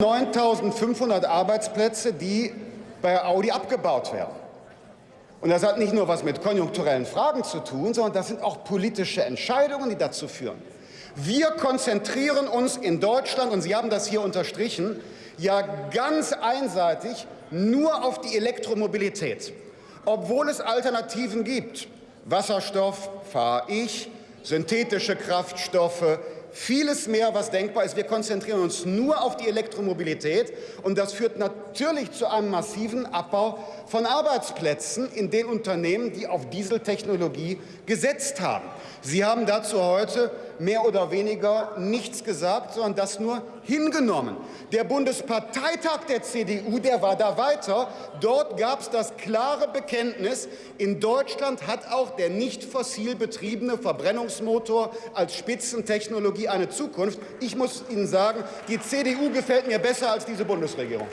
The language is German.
9.500 Arbeitsplätze, die bei Audi abgebaut werden. Und das hat nicht nur was mit konjunkturellen Fragen zu tun, sondern das sind auch politische Entscheidungen, die dazu führen. Wir konzentrieren uns in Deutschland, und Sie haben das hier unterstrichen, ja ganz einseitig nur auf die Elektromobilität, obwohl es Alternativen gibt. Wasserstoff fahre ich, synthetische Kraftstoffe, vieles mehr, was denkbar ist. Wir konzentrieren uns nur auf die Elektromobilität und das führt natürlich zu einem massiven Abbau von Arbeitsplätzen in den Unternehmen, die auf Dieseltechnologie gesetzt haben. Sie haben dazu heute mehr oder weniger nichts gesagt, sondern das nur hingenommen. Der Bundesparteitag der CDU, der war da weiter. Dort gab es das klare Bekenntnis, in Deutschland hat auch der nicht fossil betriebene Verbrennungsmotor als Spitzentechnologie eine Zukunft. Ich muss Ihnen sagen, die CDU gefällt mir besser als diese Bundesregierung.